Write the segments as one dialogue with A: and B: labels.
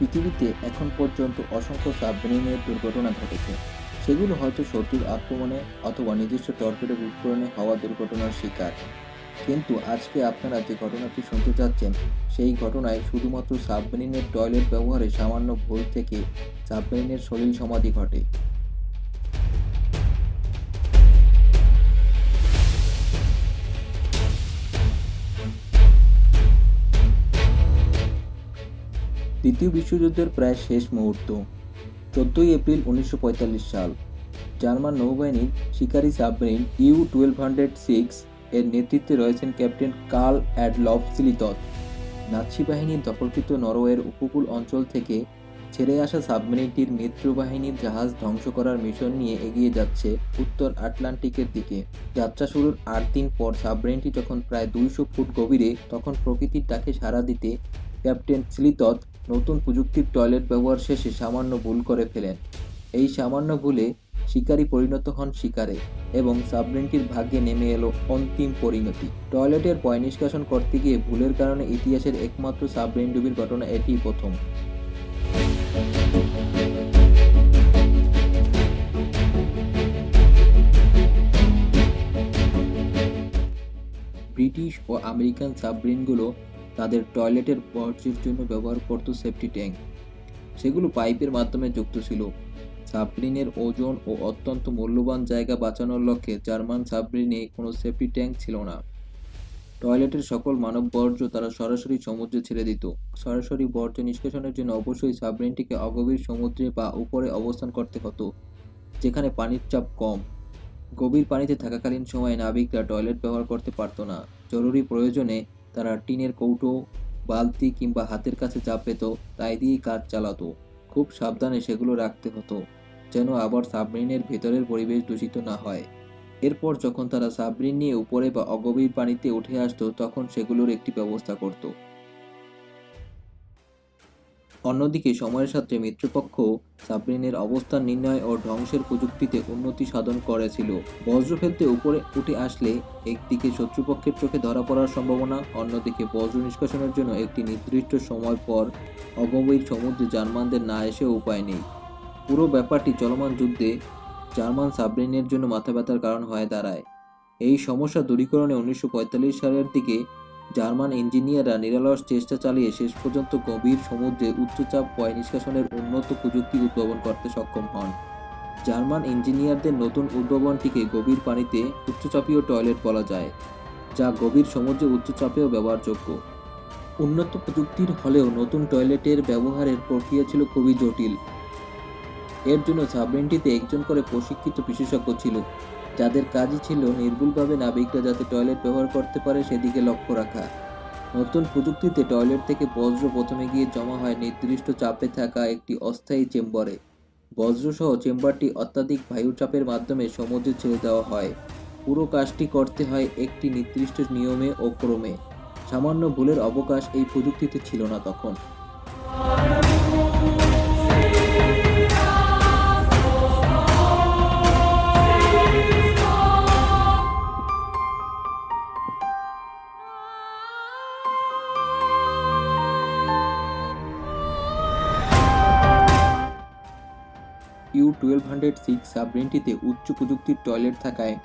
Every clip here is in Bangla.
A: পৃথিবীতে এখন পর্যন্ত অসংখ্য সাবমেরিনের দুর্ঘটনা ঘটেছে। সেগুলো হয়তো শত্রুর আক্রমণে অথবা নিজস্ব টর্পেডো বিস্ফোরণে হওয়া দুর্ঘটনার শিকার। কিন্তু আজকে আপনারা যে ঘটনাটি শুনতে চাচ্ছেন, সেই ঘটনায় শুধুমাত্র সাবমেরিনের টয়লেট ব্যবহারে সামান্য ভুল থেকে সাবমেরিনের শরীর সমাধি ঘটে। দ্বিতীয় বিশ্বযুদ্ধের প্রায় শেষ মুহূর্ত, চোদ্দোই এপ্রিল উনিশশো পঁয়তাল্লিশ সাল। জার্মান নৌবাহিনীর শিকারী submarine U twelve hundred six এর নেতৃত্বে রয়েছেন ক্যাপ্টেন কার্ল অ্যাডলফ সিলিতত। নাৎসি বাহিনীর দখলকৃত নরওয়ের উপকূল অঞ্চল থেকে ছেড়ে আসা সাবমেরিনটির মিত্রবাহিনীর জাহাজ ধ্বংস করার মিশন নিয়ে এগিয়ে যাচ্ছে উত্তর আটলান্টিকের দিকে। যাত্রা শুরুর আট দিন পর সাবমেরিনটি যখন প্রায় দুইশো ফুট গভীরে, তখন প্রকৃতির ডাকে সাড়া দিতে ক্যাপ্টেন স্লিতত নতুন প্রযুক্তির টয়লেট ব্যবহার শেষে সামান্য ভুল করে ফেলেন। এই সামান্য ভুলে শিকারী পরিণত হন শিকারে এবং সাবমেরিনটির ভাগ্যে নেমে এলো অন্তিম পরিণতি। টয়লেটের পয় নিষ্কাশন করতে গিয়ে ভুলের কারণে ইতিহাসের একমাত্র সাবমেরিন ডুবির ঘটনা এটিই প্রথম। ব্রিটিশ ও আমেরিকান সাবমেরিনগুলো তাদের টয়লেটের বর্জ্যের জন্য ব্যবহার করত সেফটি ট্যাঙ্ক। সেগুলো পাইপের মাধ্যমে যুক্ত ছিল। সাবমেরিনের ওজন ও অত্যন্ত মূল্যবান জায়গা বাঁচানোর লক্ষ্যে জার্মান সাবমেরিনে কোনো সেফটি ট্যাঙ্ক ছিল না। টয়লেটের সকল মানব বর্জ্য তারা সরাসরি সমুদ্রে ছেড়ে দিত। সরাসরি বর্জ্য নিষ্কাশনের জন্য অবশ্যই সাবমেরিনটিকে অগভীর সমুদ্রে বা উপরে অবস্থান করতে হতো, যেখানে পানির চাপ কম। গভীর পানিতে থাকাকালীন সময়ে নাবিকরা টয়লেট ব্যবহার করতে পারতো না। জরুরি প্রয়োজনে তারা টিনের কৌটো, বালতি কিংবা হাতের কাছে চাপ পেত তাই দিয়েই কাজ চালাতো। খুব সাবধানে সেগুলো রাখতে হতো, যেন আবার সাবমেরিনের ভেতরের পরিবেশ দূষিত না হয়। এরপর যখন তারা সাবমেরিন নিয়ে উপরে বা অগভীর পানিতে উঠে আসতো, তখন সেগুলোর একটি ব্যবস্থা করত। অন্যদিকে সময়ের সাথে মিত্রপক্ষ সাবমেরিনের অবস্থান নির্ণয় ও ধ্বংসের প্রযুক্তিতে উন্নতি সাধন করেছিল। বজ্র ফেলতে উপরে উঠে আসলে একদিকে শত্রুপক্ষের চোখে ধরা পড়ার সম্ভাবনা, অন্যদিকে বজ্র নিষ্কাশনের জন্য একটি নির্দিষ্ট সময় পর অগভীর সমুদ্রে জার্মানদের না এসেও উপায় নেই। পুরো ব্যাপারটি চলমান যুদ্ধে জার্মান সাবমেরিনের জন্য মাথা ব্যথার কারণ হয়ে দাঁড়ায়। এই সমস্যা দূরীকরণে উনিশশো পঁয়তাল্লিশ সালের দিকে জার্মান ইঞ্জিনিয়াররা নিরলস চেষ্টা চালিয়ে শেষ পর্যন্ত গভীর সমুদ্রে উচ্চচাপ পয় নিষ্কাশনের উন্নত প্রযুক্তি উদ্ভাবন করতে সক্ষম হন। জার্মান ইঞ্জিনিয়ারদের নতুন উদ্ভাবনটিকে গভীর পানিতে উচ্চচাপীয় টয়লেট বলা যায়, যা গভীর সমুদ্রে উচ্চচাপেও ব্যবহারযোগ্য। উন্নত প্রযুক্তির হলেও নতুন টয়লেটের ব্যবহারের প্রক্রিয়া ছিল খুবই জটিল। এর জন্য সাবমেরিনটিতে একজন করে প্রশিক্ষিত বিশেষজ্ঞ ছিল। যাদের কাজই ছিল নির্ভুলভাবে নাবিকরা যাতে টয়লেট ব্যবহার করতে পারে সেদিকে লক্ষ্য রাখা। নতুন প্রযুক্তিতে টয়লেট থেকে বজ্র প্রথমে গিয়ে জমা হয় নির্দিষ্ট চাপে থাকা একটি অস্থায়ী চেম্বারে। বজ্রসহ চেম্বারটি অত্যাধিক বায়ু চাপের মাধ্যমে সমুদ্রে ছেড়ে দেওয়া হয়। পুরো কাজটি করতে হয় একটি নির্দিষ্ট নিয়মে ও ক্রমে। সামান্য ভুলের অবকাশ এই প্রযুক্তিতে ছিল না তখন। ইউ টুয়েলভ হান্ড্রেড সিক্স সাবমেরিনটিতে উচ্চ প্রযুক্তির টয়লেট থাকায়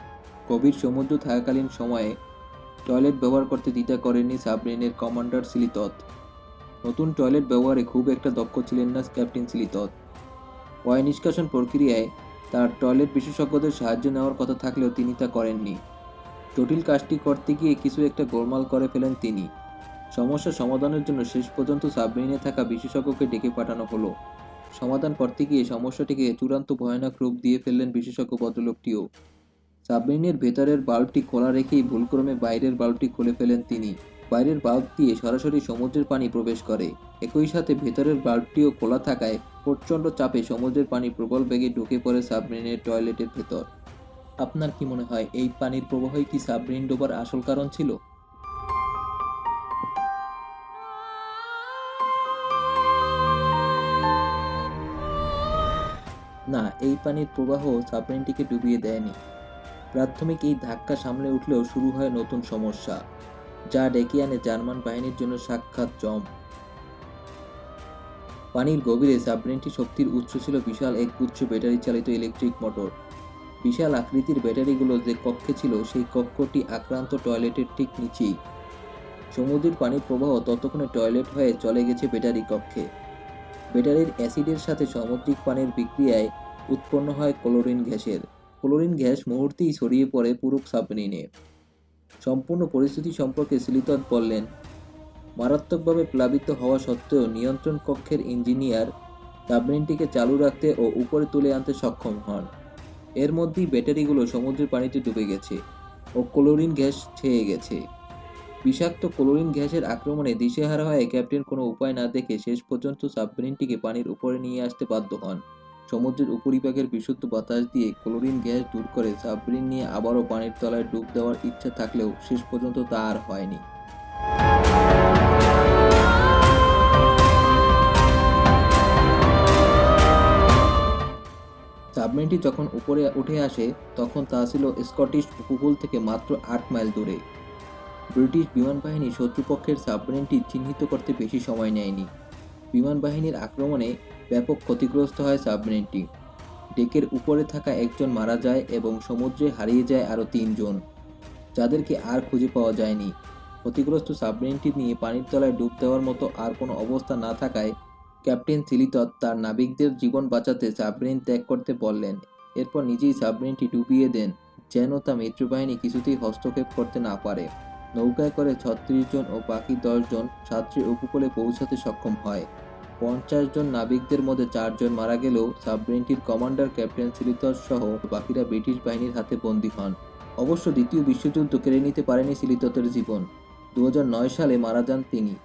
A: গভীর সমুদ্র থাকাকালীন সময়ে টয়লেট ব্যবহার করতে দ্বিধা করেননি সাবমেরিনের কমান্ডার সিলিতত। নতুন টয়লেট ব্যবহারে খুব একটা দক্ষ ছিলেন না ক্যাপ্টেন সিলিতত। পয় নিষ্কাশন প্রক্রিয়ায় তার টয়লেট বিশেষজ্ঞদের সাহায্য নেওয়ার কথা থাকলেও তিনি তা করেননি। জটিল কাজটি করতে গিয়ে কিছু একটা গোলমাল করে ফেলেন তিনি। সমস্যা সমাধানের জন্য শেষ পর্যন্ত সাবমেরিনে থাকা বিশেষজ্ঞকে ডেকে পাঠানো হলো। সমাধান করতে গিয়ে সমস্যাটিকে চূড়ান্ত ভয়ানক রূপ দিয়ে ফেললেন বিশেষজ্ঞ ভদ্রলোকটিও। সাবমেরিনের ভেতরের বাল্বটি খোলা রেখেই ভুলক্রমে বাইরের বাল্বটি খুলে ফেলেন তিনি। বাইরের বাল্ব দিয়ে সরাসরি সমুদ্রের পানি প্রবেশ করে। একই সাথে ভেতরের বাল্বটিও খোলা থাকায় প্রচণ্ড চাপে সমুদ্রের পানি প্রবল বেগে ঢুকে পড়ে সাবমেরিনের টয়লেটের ভেতর। আপনার কি মনে হয়, এই পানির প্রবাহই কি সাবমেরিন ডোবার আসল কারণ ছিল? না, এই পানির প্রবাহ সাবমেরিনটিকে ডুবিয়ে দেয়নি। প্রাথমিক এই ধাক্কা সামলে উঠলেও শুরু হয় নতুন সমস্যা, যা ডেকে আনে জার্মান বাহিনীর জন্য সাক্ষাৎ জম পানির গভীরে সাবমেরিনটি শক্তির উৎস ছিল বিশাল এক গুচ্ছ ব্যাটারি চালিত ইলেকট্রিক মোটর। বিশাল আকৃতির ব্যাটারিগুলো যে কক্ষে ছিল, সেই কক্ষটি আক্রান্ত টয়লেটের ঠিক নিচেই। সমুদ্রের পানির প্রবাহ ততক্ষণে টয়লেট হয়ে চলে গেছে ব্যাটারি কক্ষে। ব্যাটারির অ্যাসিডের সাথে সামুদ্রিক পানির বিক্রিয়ায় উৎপন্ন হয় ক্লোরিন গ্যাসের। ক্লোরিন গ্যাস মুহূর্তেই ছড়িয়ে পড়ে পুরো সাবমেরিনে। সম্পূর্ণ পরিস্থিতি সম্পর্কে সিলিতন বললেন, মারাত্মকভাবে প্লাবিত হওয়া সত্ত্বেও নিয়ন্ত্রণ কক্ষের ইঞ্জিনিয়ার সাবমেরিনটিকে চালু রাখতে ও উপরে তুলে আনতে সক্ষম হন। এর মধ্যেই ব্যাটারিগুলো সমুদ্রের পানিতে ডুবে গেছে ও ক্লোরিন গ্যাস ছেয়ে গেছে। বিষাক্ত ক্লোরিন গ্যাসের আক্রমণে দিশেহারা হয়ে ক্যাপ্টেন কোনো উপায় না দেখে শেষ পর্যন্ত সাবমেরিনটিকে পানির উপরে নিয়ে আসতে বাধ্য হন। সমুদ্রের উপরিভাগের বিশুদ্ধ বাতাস দিয়ে ক্লোরিন গ্যাস দূর করে সাবমেরিন নিয়ে আবারও পানির তলায় ডুব দেওয়ার ইচ্ছা থাকলেও শেষ পর্যন্ত তা আর হয়নি। সাবমেরিনটি যখন উপরে উঠে আসে, তখন তা ছিল স্কটিশ উপকূল থেকে মাত্র আট মাইল দূরে। ব্রিটিশ বিমান বাহিনী শত্রুপক্ষের সাবমেরিনটি চিহ্নিত করতে বেশি সময় নেয়নি। বিমান বাহিনীর আক্রমণে ব্যাপক ক্ষতিগ্রস্ত হয় সাবমেরিনটি। ডেকের উপরে থাকা একজন মারা যায় এবং সমুদ্রে হারিয়ে যায় আরও তিনজন, যাদেরকে আর খুঁজে পাওয়া যায়নি। ক্ষতিগ্রস্ত সাবমেরিনটি নিয়ে পানির তলায় ডুব দেওয়ার মতো আর কোনো অবস্থা না থাকায় ক্যাপ্টেন সিলিতত তার নাবিকদের জীবন বাঁচাতে সাবমেরিন ত্যাগ করতে বললেন। এরপর নিজেই সাবমেরিনটি ডুবিয়ে দেন, যেন তা মিত্রবাহিনী কিছুতেই হস্তক্ষেপ করতে না পারে। নৌকায় করে ছত্রিশ জন ও বাকি দশজন সাতটি উপকূলে পৌঁছাতে সক্ষম হয়। পঞ্চাশ জন নাবিকদের মধ্যে চারজন মারা গেলেও সাবমেরিনটির কমান্ডার, ক্যাপ্টেন সিলিতস সহ বাকিরা ব্রিটিশ বাহিনীর হাতে বন্দী হন। অবশ্য দ্বিতীয় বিশ্বযুদ্ধ কেড়ে নিতে পারেনি সিলিততের জীবন। দু হাজার নয় সালে মারা যান তিনি।